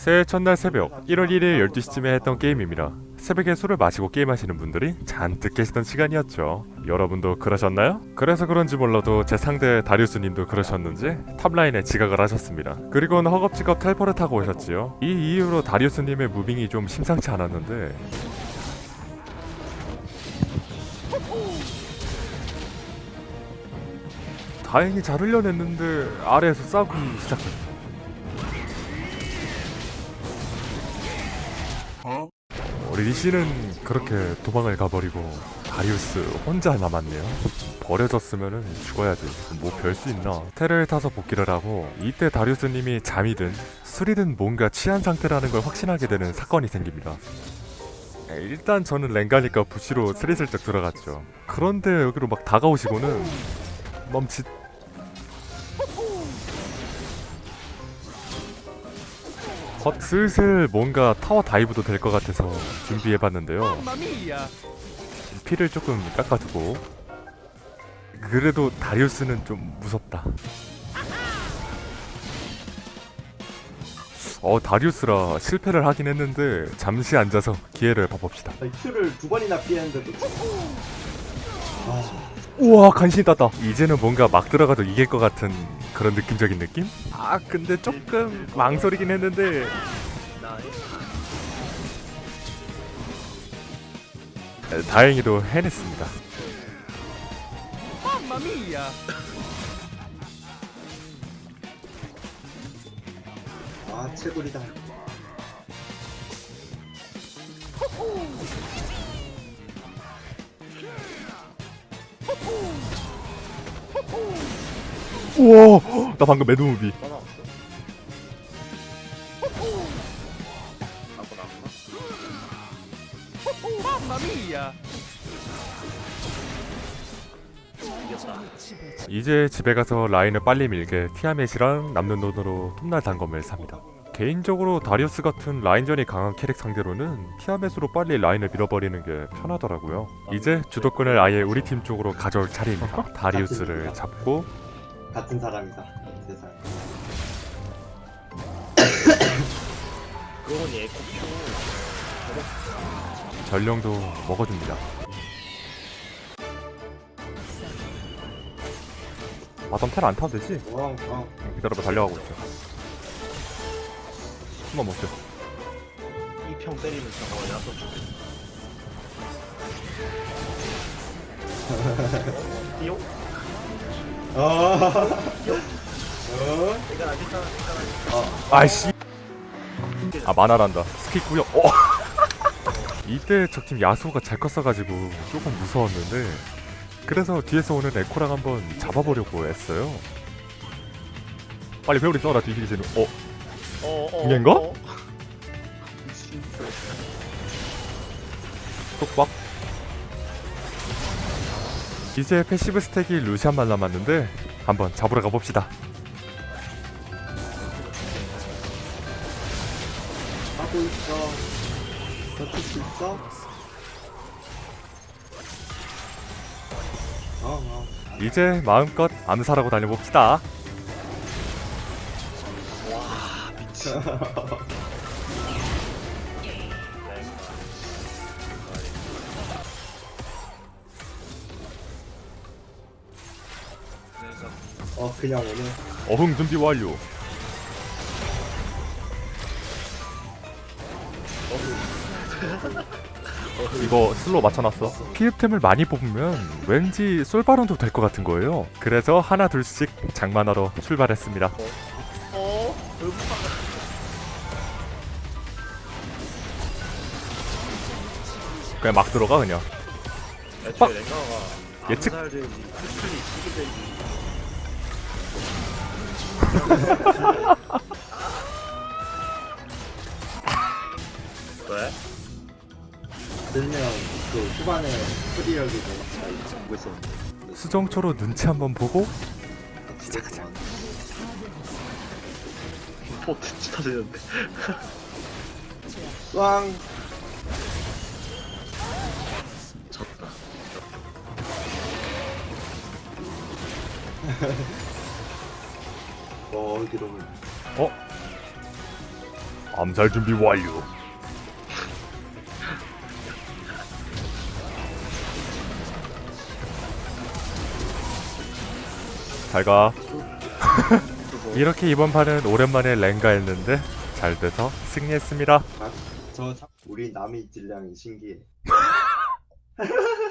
새해 첫날 새벽 1월 1일 12시쯤에 했던 게임입니다. 새벽에 술을 마시고 게임하시는 분들이 잔뜩 계시던 시간이었죠. 여러분도 그러셨나요? 그래서 그런지 몰라도 제 상대 다리우스님도 그러셨는지 탑라인에 지각을 하셨습니다. 그리고는 허겁지겁 텔포를 타고 오셨지요. 이 이후로 다리우스님의 무빙이 좀 심상치 않았는데 다행히 잘 흘려냈는데 아래에서 싸우기 시작했 어요. 우리 리씨는 그렇게 도망을 가버리고 다리우스 혼자 남았네요. 버려졌으면은 죽어야지. 뭐 별 수 있나. 테를 타서 복귀를 하고 이때 다리우스님이 잠이든 술이든 뭔가 취한 상태라는 걸 확신하게 되는 사건이 생깁니다. 일단 저는 랭가니까 부시로 스리슬쩍 들어갔죠. 그런데 여기로 막 다가오시고는 멈칫 헛 슬슬 뭔가 타워 다이브도 될 것 같아서 준비해봤는데요. 피를 조금 깎아두고 그래도 다리우스는 좀 무섭다. 어 다리우스라 실패를 하긴 했는데 잠시 앉아서 기회를 봐봅시다. 큐를 두 번이나 피했는데도 아, 우와 간신히 땄다. 이제는 뭔가 막 들어가도 이길 것 같은 그런 느낌적인 느낌? 아 근데 조금 망설이긴 했는데 에, 다행히도 해냈습니다. 아 채굴이다 우와 나 방금 mad movie 이제 집에 가서 라인을 빨리 밀게 티아멧이랑 남는 돈으로 톱날 단검을 삽니다. 개인적으로 다리우스 같은 라인전이 강한 캐릭 상대로는 티아멧으로 빨리 라인을 밀어버리는 게 편하더라고요. 이제 주도권을 아예 우리 팀 쪽으로 가져올 차례입니다. 다리우스를 잡고 같은 사람이다 세상 그건 에코큐 전령도 먹어줍니다. 바텀 텔안 타도 되지? 엉엉 기다려봐 달려가고 있어. 한번 못 쳐. 이평 때리면 저거 야소 죽겠어 띠용? 어 아직 다 아이씨. 아 만화란다. 스킬 구역. 어. 이때 적팀 야수가 잘 컸어가지고 조금 무서웠는데 그래서 뒤에서 오는 에코랑 한번 잡아보려고 했어요. 빨리 회오리 써라 뒤지기 전에. 어. 어어 이게인가? 똑박. 이제 passive stack이 루시안만 남았는데 한번 잡으러 가봅시다. 하고 있어 버틸 수 있어? 어 어 이제 마음껏 암살하고 다녀봅시다. 어 그냥 오네 어흥 준비 완료. 이거 슬로 맞춰놨어. 피흡템을 많이 뽑으면 왠지 솔바론도 될 것 같은 거예요. 그래서 하나 둘씩 장만하러 출발했습니다. 어? 그냥 막 들어가 그냥. 예측- 왜? 들면 그 후반에 프리력이 좀 잡고 있었는데. 수정초로 눈치 한번 보고? 시작하자 포트 쳐지는데. 왕! 졌다 어 어디로 어? 암살 준비 완료. 잘 가. 이렇게 이번 판은 오랜만에 랭가 했는데 잘 돼서 승리했습니다. 아, 저 참, 우리 남의 질량이 신기해.